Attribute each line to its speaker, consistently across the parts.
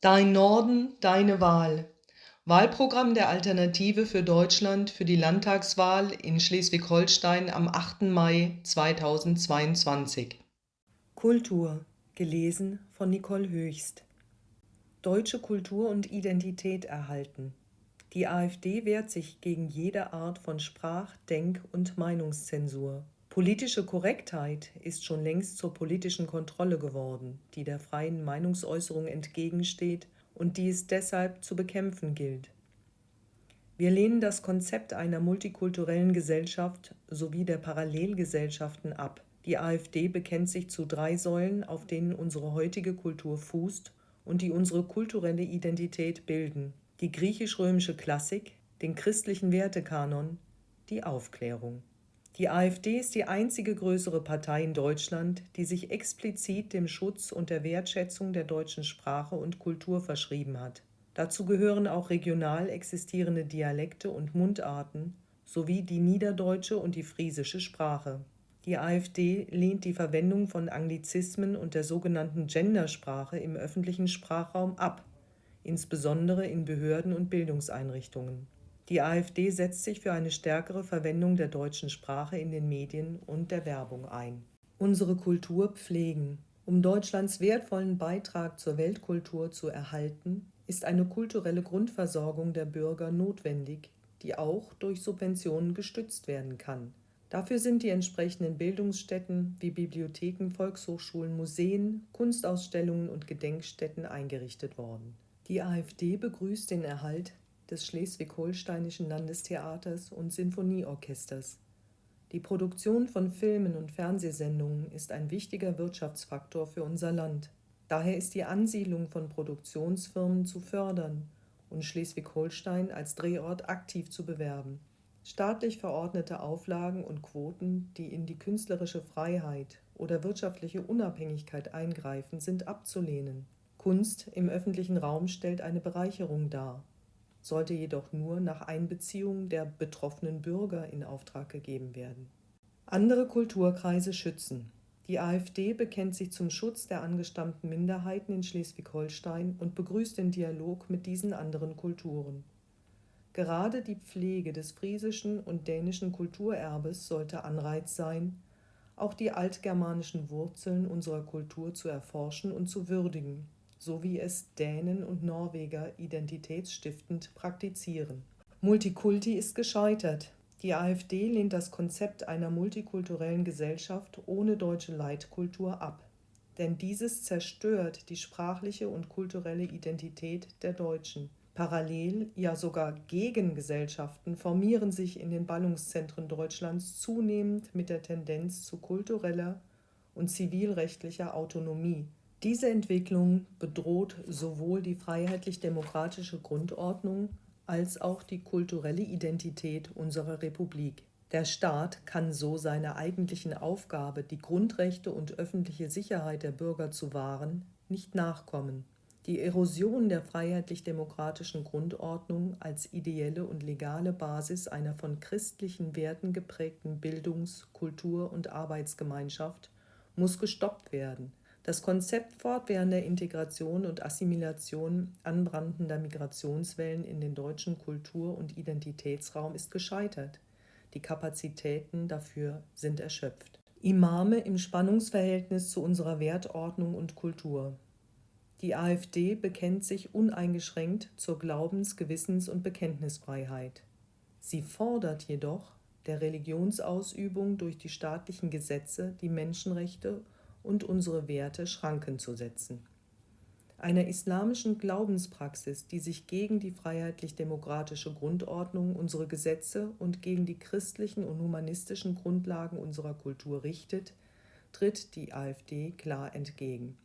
Speaker 1: Dein Norden, deine Wahl. Wahlprogramm der Alternative für Deutschland für die Landtagswahl in Schleswig-Holstein am 8. Mai 2022.
Speaker 2: Kultur, gelesen von Nicole Höchst. Deutsche Kultur und Identität erhalten. Die AfD wehrt sich gegen jede Art von Sprach-, Denk- und Meinungszensur. Politische Korrektheit ist schon längst zur politischen Kontrolle geworden, die der freien Meinungsäußerung entgegensteht und die es deshalb zu bekämpfen gilt. Wir lehnen das Konzept einer multikulturellen Gesellschaft sowie der Parallelgesellschaften ab. Die AfD bekennt sich zu drei Säulen, auf denen unsere heutige Kultur fußt und die unsere kulturelle Identität bilden. Die griechisch-römische Klassik, den christlichen Wertekanon, die Aufklärung. Die AfD ist die einzige größere Partei in Deutschland, die sich explizit dem Schutz und der Wertschätzung der deutschen Sprache und Kultur verschrieben hat. Dazu gehören auch regional existierende Dialekte und Mundarten sowie die niederdeutsche und die friesische Sprache. Die AfD lehnt die Verwendung von Anglizismen und der sogenannten Gendersprache im öffentlichen Sprachraum ab, insbesondere in Behörden und Bildungseinrichtungen. Die AfD setzt sich für eine stärkere Verwendung der deutschen Sprache in den Medien und der Werbung ein. Unsere Kultur pflegen. Um Deutschlands wertvollen Beitrag zur Weltkultur zu erhalten, ist eine kulturelle Grundversorgung der Bürger notwendig, die auch durch Subventionen gestützt werden kann. Dafür sind die entsprechenden Bildungsstätten wie Bibliotheken, Volkshochschulen, Museen, Kunstausstellungen und Gedenkstätten eingerichtet worden. Die AfD begrüßt den Erhalt des Schleswig-Holsteinischen Landestheaters und Sinfonieorchesters. Die Produktion von Filmen und Fernsehsendungen ist ein wichtiger Wirtschaftsfaktor für unser Land. Daher ist die Ansiedlung von Produktionsfirmen zu fördern und Schleswig-Holstein als Drehort aktiv zu bewerben. Staatlich verordnete Auflagen und Quoten, die in die künstlerische Freiheit oder wirtschaftliche Unabhängigkeit eingreifen, sind abzulehnen. Kunst im öffentlichen Raum stellt eine Bereicherung dar sollte jedoch nur nach Einbeziehung der betroffenen Bürger in Auftrag gegeben werden. Andere Kulturkreise schützen. Die AfD bekennt sich zum Schutz der angestammten Minderheiten in Schleswig-Holstein und begrüßt den Dialog mit diesen anderen Kulturen. Gerade die Pflege des friesischen und dänischen Kulturerbes sollte Anreiz sein, auch die altgermanischen Wurzeln unserer Kultur zu erforschen und zu würdigen so wie es Dänen und Norweger identitätsstiftend praktizieren. Multikulti ist gescheitert. Die AfD lehnt das Konzept einer multikulturellen Gesellschaft ohne deutsche Leitkultur ab. Denn dieses zerstört die sprachliche und kulturelle Identität der Deutschen. Parallel, ja sogar Gegengesellschaften formieren sich in den Ballungszentren Deutschlands zunehmend mit der Tendenz zu kultureller und zivilrechtlicher Autonomie, diese Entwicklung bedroht sowohl die freiheitlich-demokratische Grundordnung als auch die kulturelle Identität unserer Republik. Der Staat kann so seiner eigentlichen Aufgabe, die Grundrechte und öffentliche Sicherheit der Bürger zu wahren, nicht nachkommen. Die Erosion der freiheitlich-demokratischen Grundordnung als ideelle und legale Basis einer von christlichen Werten geprägten Bildungs-, Kultur- und Arbeitsgemeinschaft muss gestoppt werden. Das Konzept fortwährender Integration und Assimilation anbrandender Migrationswellen in den deutschen Kultur- und Identitätsraum ist gescheitert. Die Kapazitäten dafür sind erschöpft. Imame im Spannungsverhältnis zu unserer Wertordnung und Kultur. Die AfD bekennt sich uneingeschränkt zur Glaubens-, Gewissens- und Bekenntnisfreiheit. Sie fordert jedoch, der Religionsausübung durch die staatlichen Gesetze die Menschenrechte und unsere Werte Schranken zu setzen. Einer islamischen Glaubenspraxis, die sich gegen die freiheitlich-demokratische Grundordnung, unsere Gesetze und gegen die christlichen und humanistischen Grundlagen unserer Kultur richtet, tritt die AfD klar entgegen.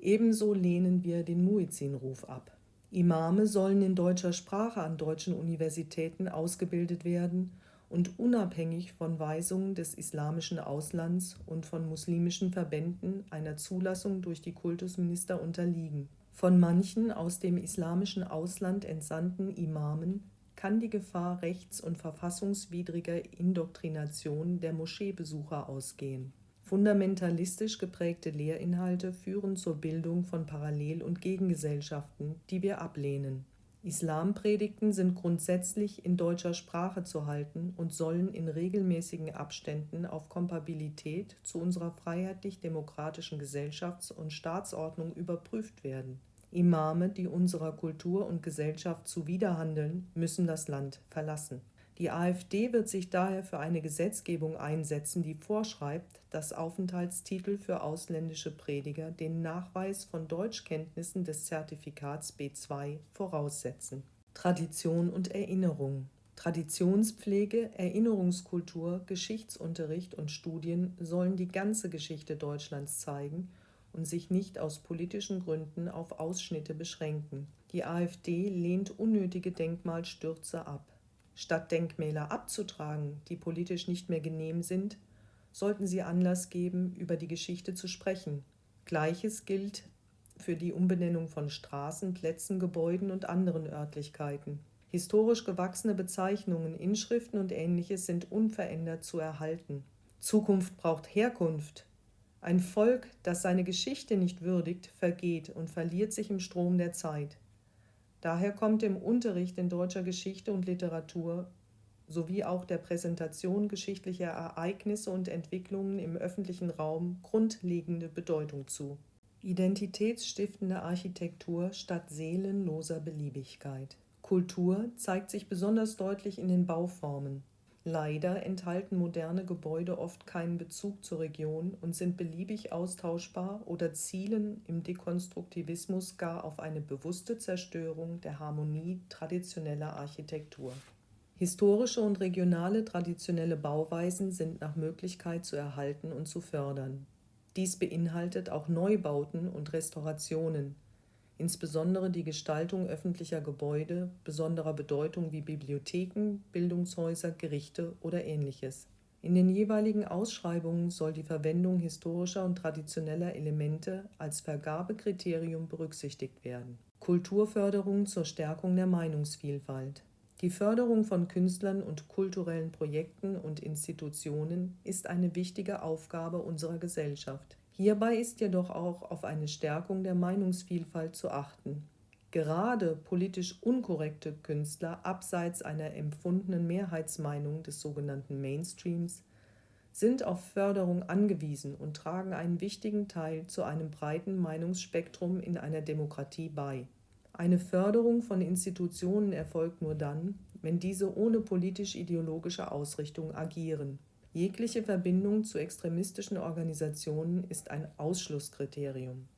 Speaker 2: Ebenso lehnen wir den Muezzin-Ruf ab. Imame sollen in deutscher Sprache an deutschen Universitäten ausgebildet werden und unabhängig von Weisungen des islamischen Auslands und von muslimischen Verbänden einer Zulassung durch die Kultusminister unterliegen. Von manchen aus dem islamischen Ausland entsandten Imamen kann die Gefahr rechts- und verfassungswidriger Indoktrination der Moscheebesucher ausgehen. Fundamentalistisch geprägte Lehrinhalte führen zur Bildung von Parallel- und Gegengesellschaften, die wir ablehnen. Islampredigten sind grundsätzlich in deutscher Sprache zu halten und sollen in regelmäßigen Abständen auf Kompatibilität zu unserer freiheitlich-demokratischen Gesellschafts- und Staatsordnung überprüft werden. Imame, die unserer Kultur und Gesellschaft zuwiderhandeln, müssen das Land verlassen. Die AfD wird sich daher für eine Gesetzgebung einsetzen, die vorschreibt, dass Aufenthaltstitel für ausländische Prediger den Nachweis von Deutschkenntnissen des Zertifikats B2 voraussetzen. Tradition und Erinnerung Traditionspflege, Erinnerungskultur, Geschichtsunterricht und Studien sollen die ganze Geschichte Deutschlands zeigen und sich nicht aus politischen Gründen auf Ausschnitte beschränken. Die AfD lehnt unnötige Denkmalstürze ab. Statt Denkmäler abzutragen, die politisch nicht mehr genehm sind, sollten sie Anlass geben, über die Geschichte zu sprechen. Gleiches gilt für die Umbenennung von Straßen, Plätzen, Gebäuden und anderen Örtlichkeiten. Historisch gewachsene Bezeichnungen, Inschriften und ähnliches sind unverändert zu erhalten. Zukunft braucht Herkunft. Ein Volk, das seine Geschichte nicht würdigt, vergeht und verliert sich im Strom der Zeit. Daher kommt im Unterricht in deutscher Geschichte und Literatur sowie auch der Präsentation geschichtlicher Ereignisse und Entwicklungen im öffentlichen Raum grundlegende Bedeutung zu. Identitätsstiftende Architektur statt seelenloser Beliebigkeit. Kultur zeigt sich besonders deutlich in den Bauformen. Leider enthalten moderne Gebäude oft keinen Bezug zur Region und sind beliebig austauschbar oder zielen im Dekonstruktivismus gar auf eine bewusste Zerstörung der Harmonie traditioneller Architektur. Historische und regionale traditionelle Bauweisen sind nach Möglichkeit zu erhalten und zu fördern. Dies beinhaltet auch Neubauten und Restaurationen, insbesondere die Gestaltung öffentlicher Gebäude besonderer Bedeutung wie Bibliotheken, Bildungshäuser, Gerichte oder ähnliches. In den jeweiligen Ausschreibungen soll die Verwendung historischer und traditioneller Elemente als Vergabekriterium berücksichtigt werden. Kulturförderung zur Stärkung der Meinungsvielfalt. Die Förderung von Künstlern und kulturellen Projekten und Institutionen ist eine wichtige Aufgabe unserer Gesellschaft. Hierbei ist jedoch auch auf eine Stärkung der Meinungsvielfalt zu achten. Gerade politisch unkorrekte Künstler abseits einer empfundenen Mehrheitsmeinung des sogenannten Mainstreams sind auf Förderung angewiesen und tragen einen wichtigen Teil zu einem breiten Meinungsspektrum in einer Demokratie bei. Eine Förderung von Institutionen erfolgt nur dann, wenn diese ohne politisch-ideologische Ausrichtung agieren. Jegliche Verbindung zu extremistischen Organisationen ist ein Ausschlusskriterium